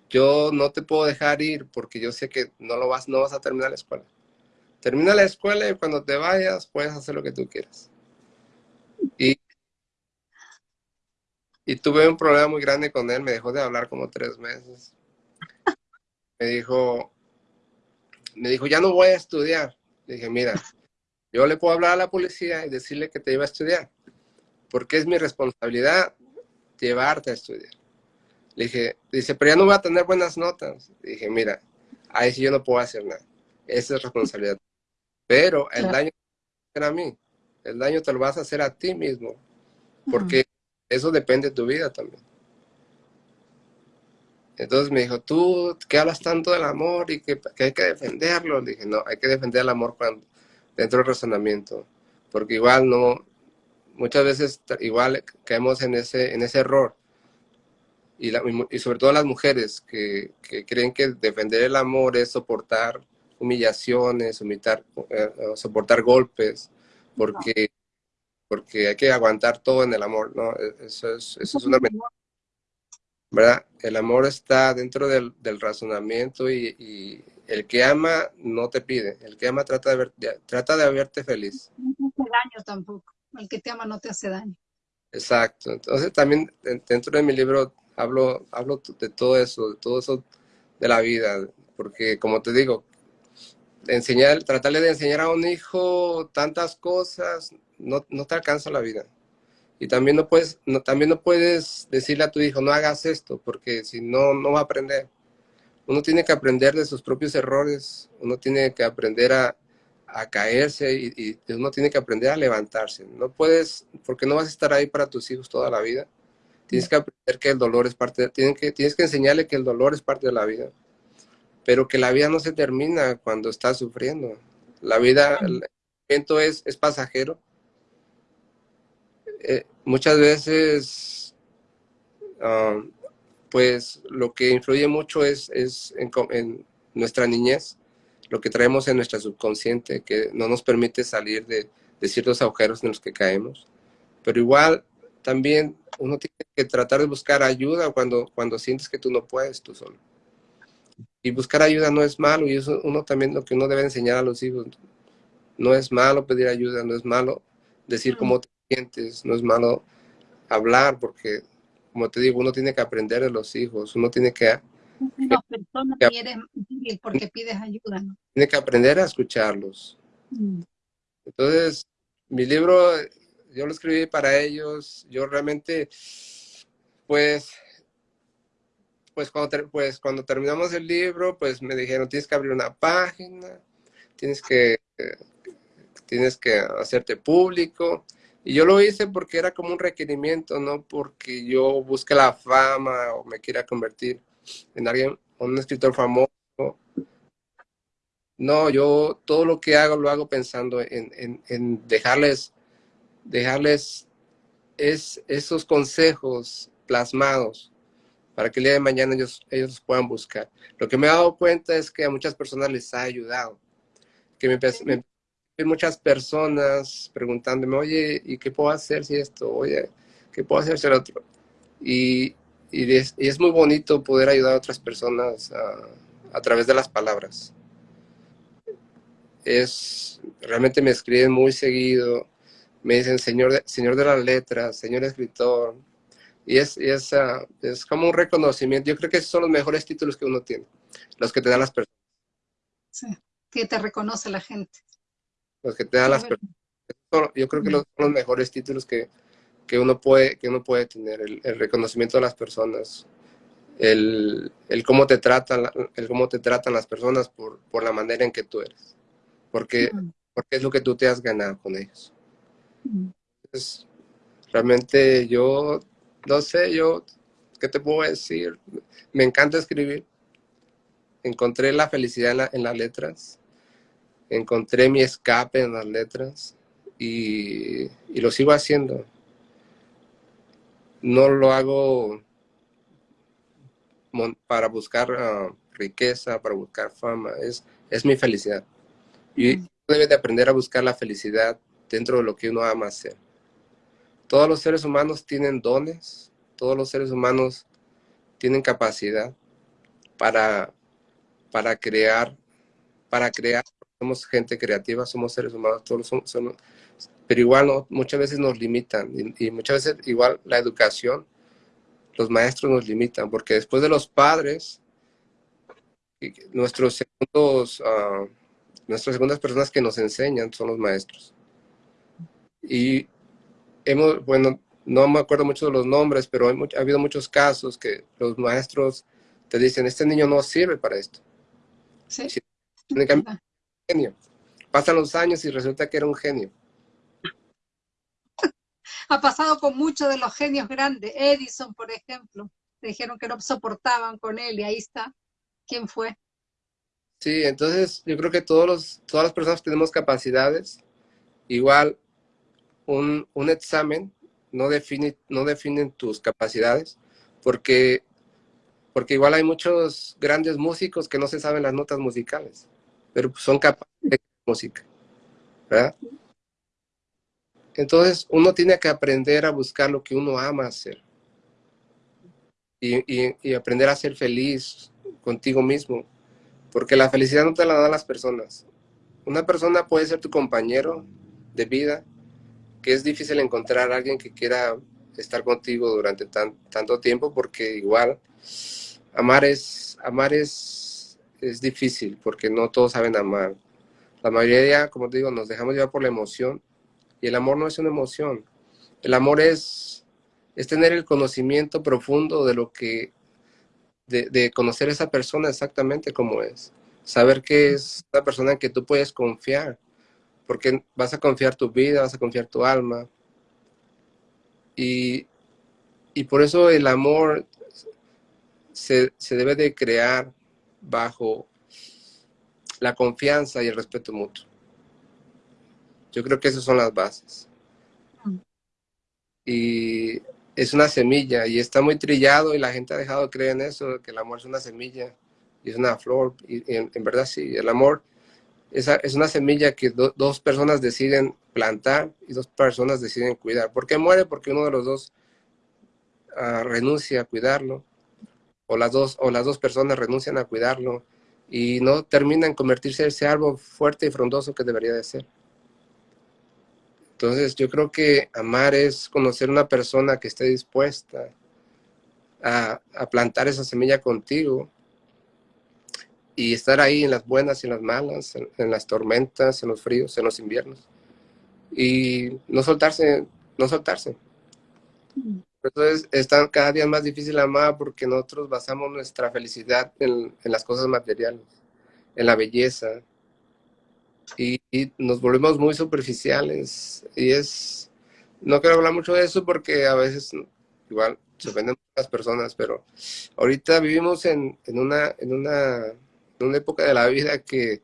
[SPEAKER 2] yo no te puedo dejar ir porque yo sé que no, lo vas, no vas a terminar la escuela. Termina la escuela y cuando te vayas puedes hacer lo que tú quieras. Y, y tuve un problema muy grande con él, me dejó de hablar como tres meses. Me dijo, me dijo, ya no voy a estudiar. Le dije, mira, yo le puedo hablar a la policía y decirle que te iba a estudiar, porque es mi responsabilidad llevarte a estudiar. Le dije, dice, pero ya no voy a tener buenas notas. Le dije, mira, ahí sí yo no puedo hacer nada. Esa es responsabilidad. Pero el daño a mí. El daño te lo vas a hacer a ti mismo. Porque eso depende de tu vida también. Entonces me dijo, tú que hablas tanto del amor y que, hay que defenderlo. Le dije, no, hay que defender el amor cuando, dentro del razonamiento. Porque igual no, muchas veces igual caemos en ese, en ese error. Y, y sobre todo las mujeres que, que, creen que defender el amor es soportar humillaciones, soportar, eh, soportar golpes, porque, porque hay que aguantar todo en el amor, ¿no? E, eso es, eso es una ¿verdad? El amor está dentro del, del razonamiento y, el que ama no te pide, el que ama trata de, ver, trata de verte feliz.
[SPEAKER 1] No te hace daño tampoco, el que te ama no te hace daño.
[SPEAKER 2] Exacto, entonces también dentro de mi libro hablo, hablo de todo eso, de todo eso de la vida, porque como te digo, enseñar, tratarle de enseñar a un hijo tantas cosas, no, no te alcanza la vida. Y también no, puedes, también no puedes decirle a tu hijo, no hagas esto, porque si no, no va a aprender. Uno tiene que aprender de sus propios errores, uno tiene que aprender a, a caerse y, uno tiene que aprender a levantarse. No puedes, porque no vas a estar ahí para tus hijos toda la vida. Tienes que aprender que el dolor es parte, de, que, tienes que enseñarle que el dolor es parte de la vida pero que la vida no se termina cuando estás sufriendo. La vida, el sufrimiento es, es pasajero. Eh, muchas veces, um, pues lo que influye mucho es, es en, nuestra niñez, lo que traemos en nuestra subconsciente, que no nos permite salir de, de ciertos agujeros en los que caemos. Pero igual, también uno tiene que tratar de buscar ayuda cuando, cuando sientes que tú no puedes tú solo y buscar ayuda no es malo y eso uno también lo que uno debe enseñar a los hijos. No es malo pedir ayuda, no es malo decir cómo te sientes, no es malo hablar porque, como te digo, uno tiene que aprender de los hijos, uno tiene que...
[SPEAKER 1] No, persona que, eres porque pides ayuda.
[SPEAKER 2] Tiene que aprender a escucharlos. Mm. Entonces, mi libro, yo lo escribí para ellos, yo realmente, pues, pues cuando, pues cuando terminamos el libro, pues me dijeron, tienes que abrir una página, tienes que, tienes que hacerte público. Y yo lo hice porque era como un requerimiento, no porque yo busque la fama o me quiera convertir en alguien, un escritor famoso. No, yo todo lo que hago lo hago pensando en, en dejarles, dejarles es, esos consejos plasmados para que el día de mañana ellos, ellos puedan buscar. Lo que me he dado cuenta es que a muchas personas les ha ayudado. Que me, me muchas personas preguntándome, oye, ¿y qué puedo hacer si esto? Oye, ¿qué puedo hacer si el otro? Y, y, es, muy bonito poder ayudar a otras personas a, través de las palabras. Es, realmente me escriben muy seguido, me dicen, señor señor de las letras, señor escritor, y es, es, ah, es como un reconocimiento. Yo creo que esos son los mejores títulos que uno tiene, los que te dan las personas.
[SPEAKER 1] Sí, que te reconoce la gente.
[SPEAKER 2] Los que te dan las personas. Yo creo que son los mejores títulos que, que, uno, puede, que uno puede tener, el, reconocimiento de las personas, el, el, cómo te tratan, el cómo te tratan las personas por, por la manera en que tú eres, porque, porque es lo que tú te has ganado con ellos. Entonces, realmente yo no sé, yo, ¿qué te puedo decir? Me encanta escribir. Encontré la felicidad en, las letras. Encontré mi escape en las letras. Y, lo sigo haciendo. No lo hago para buscar ah, riqueza, para buscar fama. Es, es mi felicidad. Y debe de aprender a buscar la felicidad dentro de lo que uno ama hacer. Todos los seres humanos tienen dones, todos los seres humanos tienen capacidad, para, para crear, para crear, somos gente creativa, somos seres humanos, todos somos, pero igual no, muchas veces nos limitan y, muchas veces igual la educación, los maestros nos limitan, porque después de los padres, nuestros segundos, uh, nuestras segundas personas que nos enseñan son los maestros. Y hemos, bueno, no me acuerdo mucho de los nombres, pero ha habido muchos casos que los maestros te dicen, este niño no sirve para esto. Sí. genio. Pasan los años y resulta que era un genio.
[SPEAKER 1] Ha pasado con muchos de los genios grandes. Edison, por ejemplo. Le dijeron que no soportaban con él y ahí está. ¿Quién fue?
[SPEAKER 2] Sí, entonces yo creo que todos los, todas las personas tenemos capacidades. Igual un, un examen no define, no definen tus capacidades, porque, porque igual hay muchos grandes músicos que no se saben las notas musicales, pero son capaces de música, ¿verdad? Entonces uno tiene que aprender a buscar lo que uno ama hacer y, y aprender a ser feliz contigo mismo, porque la felicidad no te la dan las personas. Una persona puede ser tu compañero de vida, que es difícil encontrar a alguien que quiera estar contigo durante tanto tiempo porque igual amar es amar es, es difícil porque no todos saben amar. La mayoría, como te digo, nos dejamos llevar por la emoción y el amor no es una emoción. El amor es, es tener el conocimiento profundo de lo que, de, de conocer a esa persona exactamente como es. Saber que es una persona en que tú puedes confiar porque vas a confiar tu vida, vas a confiar tu alma. Y, por eso el amor se, debe de crear bajo la confianza y el respeto mutuo. Yo creo que esas son las bases. Y es una semilla y está muy trillado y la gente ha dejado de creer en eso, que el amor es una semilla y es una flor. Y, en, en, verdad sí, el amor es una semilla que dos personas deciden plantar y dos personas deciden cuidar. ¿Por qué muere? Porque uno de los dos ah, renuncia a cuidarlo, o las, dos, o las dos personas renuncian a cuidarlo, y no termina en convertirse en ese árbol fuerte y frondoso que debería de ser. Entonces yo creo que amar es conocer una persona que esté dispuesta a, a plantar esa semilla contigo y estar ahí en las buenas y en las malas, en, las tormentas, en los fríos, en los inviernos. Y no soltarse, no soltarse. Entonces es tan, cada día más difícil amar porque nosotros basamos nuestra felicidad en, en las cosas materiales, en la belleza. Y, y, nos volvemos muy superficiales. Y es, no quiero hablar mucho de eso porque a veces igual se ofenden las personas, pero ahorita vivimos en, en una, en una una época de la vida que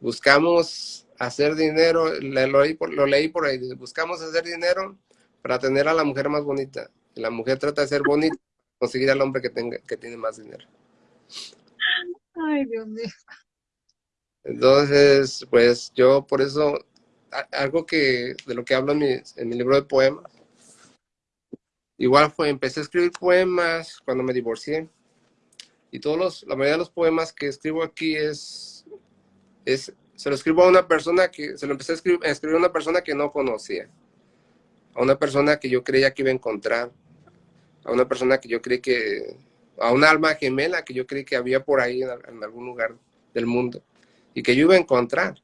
[SPEAKER 2] buscamos hacer dinero, lo leí, por, lo leí por ahí, buscamos hacer dinero para tener a la mujer más bonita. Y la mujer trata de ser bonita, conseguir al hombre que, tenga, que tiene más dinero.
[SPEAKER 1] Ay, Dios mío.
[SPEAKER 2] Entonces, pues yo por eso, algo que de lo que hablo en mi, en mi libro de poemas, igual fue, empecé a escribir poemas cuando me divorcié y todos los, la mayoría de los poemas que escribo aquí es, es se lo escribo a una persona que, se lo empecé a escribir, a escribir a una persona que no conocía, a una persona que yo creía que iba a encontrar, a una persona que yo creí que, a un alma gemela que yo creí que había por ahí en, algún lugar del mundo y que yo iba a encontrar.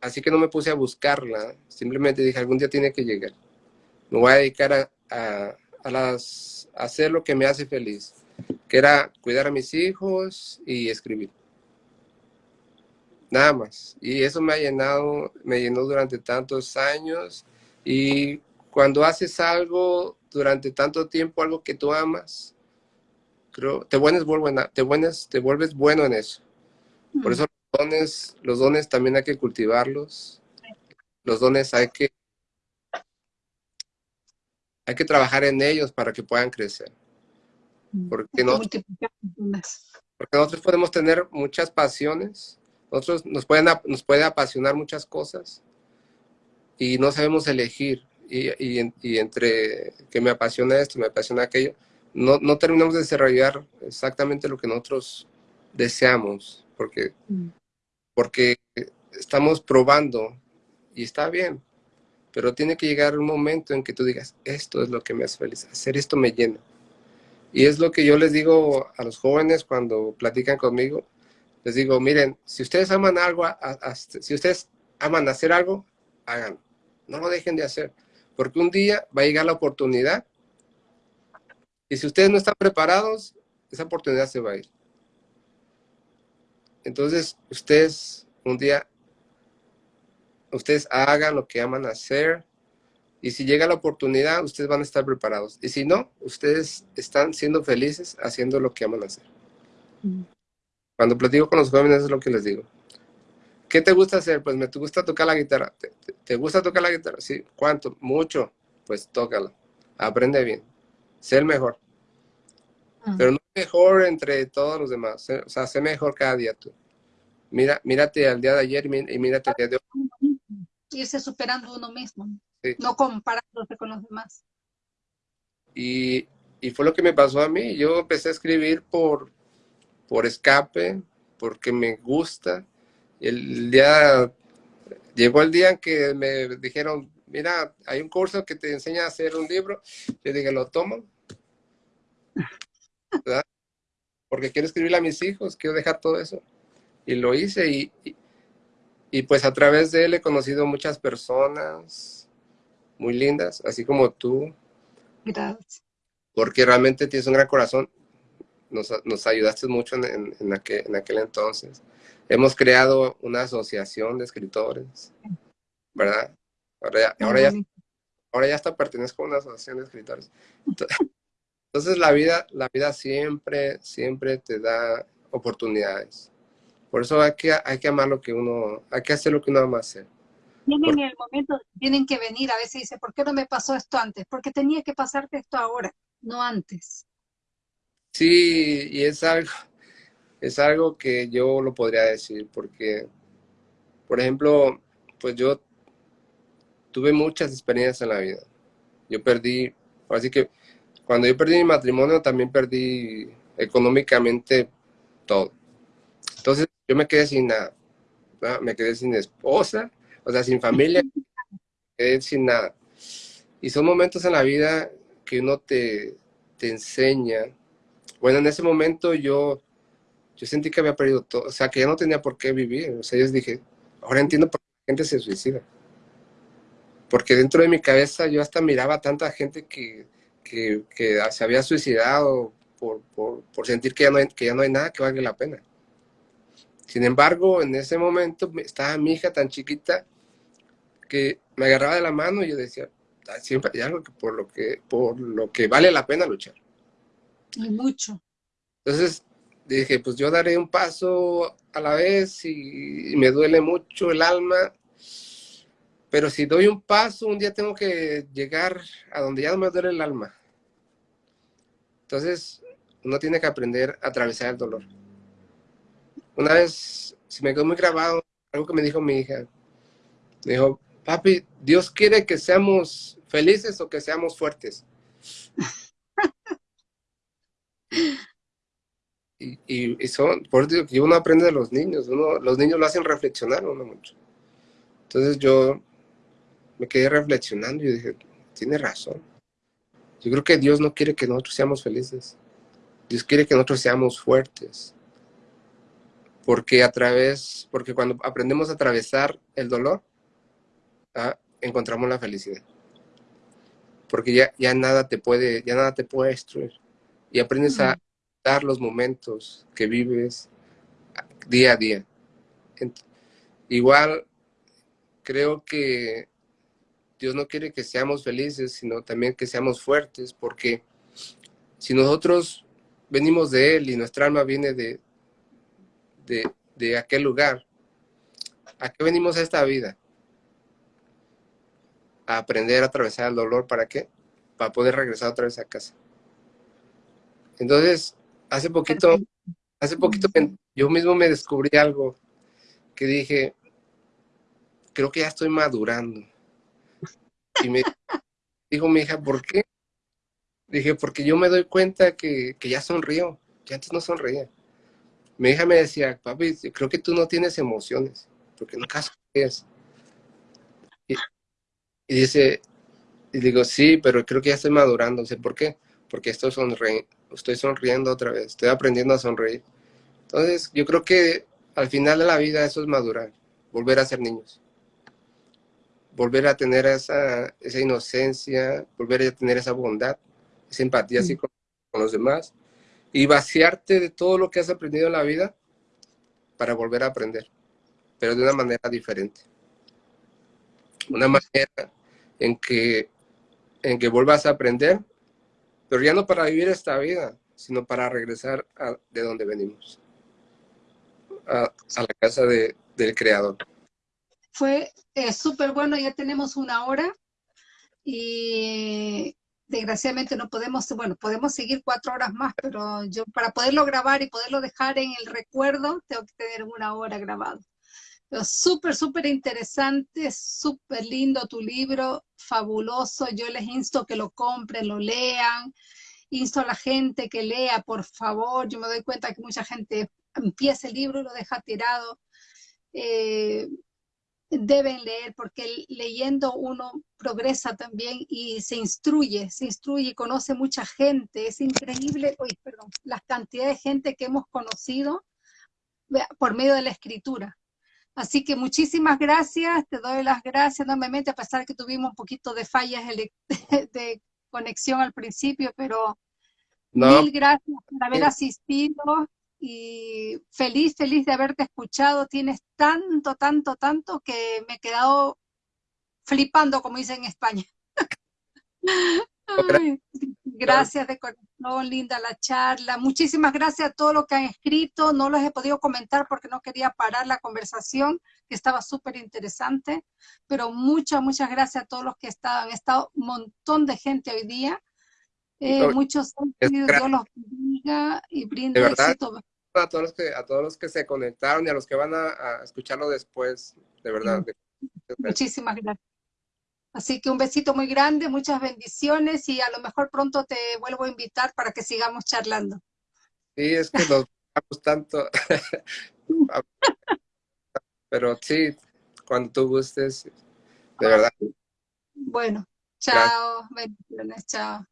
[SPEAKER 2] Así que no me puse a buscarla, simplemente dije, algún día tiene que llegar. Me voy a dedicar a, a, a hacer lo que me hace feliz que era cuidar a mis hijos y escribir. Nada más. Y eso me ha llenado, me llenó durante tantos años. Y cuando haces algo durante tanto tiempo, algo que tú amas, creo, te vuelves, te vuelves, te vuelves bueno en eso. Por eso los dones, los dones también hay que cultivarlos. Los dones hay que, hay que trabajar en ellos para que puedan crecer. Porque, no, porque nosotros podemos tener muchas pasiones, nosotros nos pueden nos puede apasionar muchas cosas y no sabemos elegir. Y, y, entre que me apasiona esto, me apasiona aquello, no, no terminamos de desarrollar exactamente lo que nosotros deseamos, porque, mm. porque estamos probando y está bien, pero tiene que llegar un momento en que tú digas, esto es lo que me hace feliz, hacer esto me llena. Y es lo que yo les digo a los jóvenes cuando platican conmigo, les digo, miren, si ustedes aman algo, si ustedes aman hacer algo, háganlo, no lo dejen de hacer, porque un día va a llegar la oportunidad. Y si ustedes no están preparados, esa oportunidad se va a ir. Entonces, ustedes un día, ustedes hagan lo que aman hacer, y si llega la oportunidad, ustedes van a estar preparados. Y si no, ustedes están siendo felices haciendo lo que aman hacer. Mm. Cuando platico con los jóvenes es lo que les digo. ¿Qué te gusta hacer? Pues me gusta tocar la guitarra. ¿Te, gusta tocar la guitarra? Sí. ¿Cuánto? Mucho. Pues tócala. Aprende bien. Sé el mejor. Mm. Pero no mejor entre todos los demás. O sea, sé mejor cada día tú. Mira, mírate al día de ayer y mírate al día de hoy.
[SPEAKER 1] Irse superando uno mismo, no comparándose con los demás.
[SPEAKER 2] Y, y, fue lo que me pasó a mí. Yo empecé a escribir por, por escape, porque me gusta. El día, llegó el día en que me dijeron, mira, hay un curso que te enseña a hacer un libro. Yo dije, lo tomo. *laughs* Porque quiero escribirle a mis hijos, quiero dejar todo eso y lo hice y, y, pues a través de él he conocido muchas personas muy lindas, así como tú.
[SPEAKER 1] Gracias.
[SPEAKER 2] Porque realmente tienes un gran corazón. Nos, nos ayudaste mucho en, en, aquel, en aquel entonces. Hemos creado una asociación de escritores, ¿verdad? Ahora ya, ahora ya, ahora ya hasta pertenezco a una asociación de escritores. *laughs* Entonces la vida, la vida siempre, siempre te da oportunidades. Por eso hay que, hay que amar lo que uno, hay que hacer lo que uno ama hacer.
[SPEAKER 1] Tienen el momento, tienen que venir, a veces dice, ¿por qué no me pasó esto antes? Porque tenía que pasarte esto ahora, no antes.
[SPEAKER 2] Sí, y es algo, es algo que yo lo podría decir, porque, por ejemplo, pues yo tuve muchas experiencias en la vida. Yo perdí, así que cuando yo perdí mi matrimonio también perdí económicamente todo. Entonces yo me quedé sin nada, me quedé sin esposa, o sea, sin familia, *laughs* quedé sin nada. Y son momentos en la vida que uno te, te enseña. Bueno, en ese momento yo, yo sentí que había perdido todo, o sea, que ya no tenía por qué vivir. O sea, yo dije, ahora entiendo por qué la gente se suicida. Porque dentro de mi cabeza yo hasta miraba a tanta gente que, que, que se había suicidado por, por, por sentir que ya, no hay, que ya no hay nada que valga la pena. Sin embargo, en ese momento estaba mi hija tan chiquita que me agarraba de la mano y yo decía, ah, siempre hay algo que por lo que, por lo que vale la pena luchar.
[SPEAKER 1] Hay mucho.
[SPEAKER 2] Entonces dije, pues yo daré un paso a la vez y, me duele mucho el alma, pero si doy un paso, un día tengo que llegar a donde ya no me duele el alma. Entonces, uno tiene que aprender a atravesar el dolor. Una vez se me quedó muy grabado algo que me dijo mi hija. Me dijo, papi, Dios quiere que seamos felices o que seamos fuertes. *laughs* y, son, por eso que uno aprende de los niños, uno, los niños lo hacen reflexionar uno mucho. Entonces yo me quedé reflexionando y dije, tiene razón. Yo creo que Dios no quiere que nosotros seamos felices. Dios quiere que nosotros seamos fuertes porque a través, porque cuando aprendemos a atravesar el dolor, ¿ah? encontramos la felicidad. Porque ya, ya nada te puede, ya nada te puede destruir. Y aprendes a dar los momentos que vives día a día. igual creo que Dios no quiere que seamos felices, sino también que seamos fuertes, porque si nosotros venimos de Él y nuestra alma viene de, de, aquel lugar. ¿A qué venimos a esta vida? A aprender a atravesar el dolor, ¿para qué? Para poder regresar otra vez a casa. Entonces, hace poquito, hace poquito yo mismo me descubrí algo que dije, creo que ya estoy madurando. Y me *laughs* dijo mi hija, ¿por qué? Dije, porque yo me doy cuenta que, que ya sonrío, que antes no sonreía. Mi hija me decía, papi, creo que tú no tienes emociones, porque nunca sonríes. Y, dice, y digo, sí, pero creo que ya estoy madurando. Sé por qué. Porque estoy, sonri estoy sonriendo otra vez, estoy aprendiendo a sonreír. Entonces, yo creo que al final de la vida eso es madurar, volver a ser niños. Volver a tener esa, esa inocencia, volver a tener esa bondad esa empatía así con, los demás y vaciarte de todo lo que has aprendido en la vida para volver a aprender, pero de una manera diferente. Una manera en que, en que vuelvas a aprender, pero ya no para vivir esta vida, sino para regresar a, de donde venimos, a, la casa de, del Creador.
[SPEAKER 1] Fue eh, súper bueno, ya tenemos una hora y desgraciadamente no podemos, bueno, podemos seguir cuatro horas más, pero yo para poderlo grabar y poderlo dejar en el recuerdo, tengo que tener una hora grabado. Súper, súper interesante, súper lindo tu libro, fabuloso. Yo les insto que lo compren, lo lean. Insto a la gente que lea, por favor. Yo me doy cuenta que mucha gente empieza el libro y lo deja tirado. Eh, deben leer porque leyendo uno progresa también y se instruye, se instruye, conoce mucha gente, es increíble, uy, perdón, la cantidad de gente que hemos conocido por medio de la escritura. Así que muchísimas gracias, te doy las gracias enormemente, a pesar que tuvimos un poquito de fallas de, *laughs* conexión al principio, pero mil gracias por haber asistido y feliz, feliz de haberte escuchado. Tienes tanto, tanto, tanto que me he quedado flipando, como dicen en España. *laughs* gracias de corazón, linda la charla. Muchísimas gracias a todos los que han escrito. No los he podido comentar porque no quería parar la conversación, que estaba súper interesante. Pero muchas, muchas gracias a todos los que estaban. Ha estado un montón de gente hoy día. Eh, muchos Dios los bendiga y brinde éxito
[SPEAKER 2] a todos los que, a todos los que se conectaron y a los que van a, escucharlo después, de verdad.
[SPEAKER 1] Muchísimas gracias. Así que un besito muy grande, muchas bendiciones y a lo mejor pronto te vuelvo a invitar para que sigamos charlando.
[SPEAKER 2] Sí, es que nos gustamos tanto. *laughs* Pero sí, cuando tú gustes, de verdad.
[SPEAKER 1] Bueno, chao, bendiciones, chao.